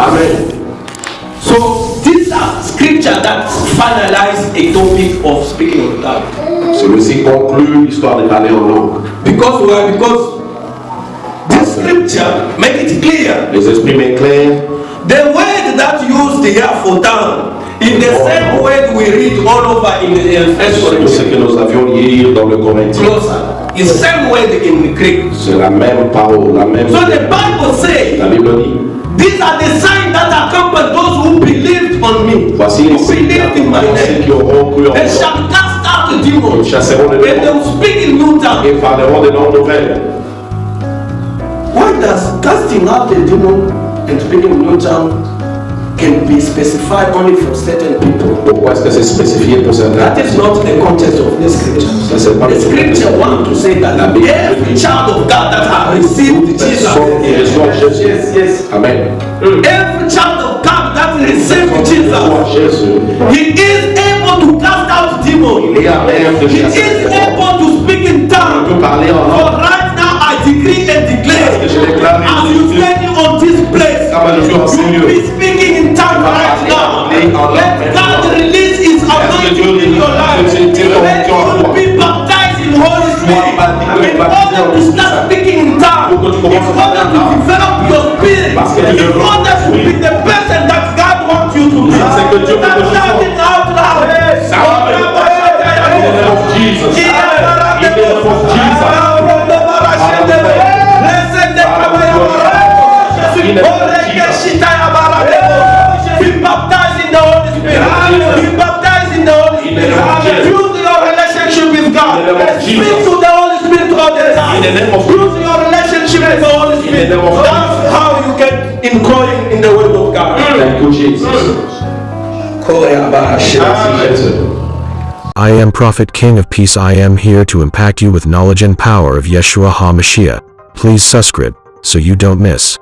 Amen. So these are scripture that finalize a topic of speaking of God. Celui-ci conclut l'histoire de parler en langue. Because why? Because this scripture make it clear Les exprimer clair, the word that used here for town in the same word we read all over in the First tout ce Corinthians. que nous avions dans le Corinthien. It's same word in the Greek. C'est la même parole, la même. So the Bible says La Bible dit these are the signs that accompany those who believed on me, Voici les signes qui auront cru en They moi. shall cast out demons. Ils chasseront les And they will speak in new tongues. et parleront des noms nouvelles. Why does casting out the demon and speaking in new tongue can be specified only for certain people? Pourquoi est-ce que c'est spécifié pour certains That is not the context of the scripture. Ça, c'est pas The scripture want to say that La every child of God that has received Jesus, qui yes, yes, Amen. every child of God that received Jesus, he is able to cast out demons. il est à même de He is able to speak in tongues. peut parler en For right now, I decree and declare, as you standing on this place, ben, je suis en ces you lieux. be Order to speaking in tongues, in order to develop your spirit, in order to be the person that God wants you to be. C'est que Dieu veut Start que tu sois. shouting out loud. In the name of Jesus. In the name of Jesus. Be baptized in the Holy Spirit. Be baptized in the Holy Spirit. Build your relationship with God. Speak to the Holy Spirit all the time. In the name of Build your relationship with the Holy Spirit. name of That's how you get in growing in the Word of God. Thank you, Jésus. Ah, I am Prophet King of Peace. I am here to impact you with knowledge and power of Yeshua HaMashiach. Please subscribe so you don't miss.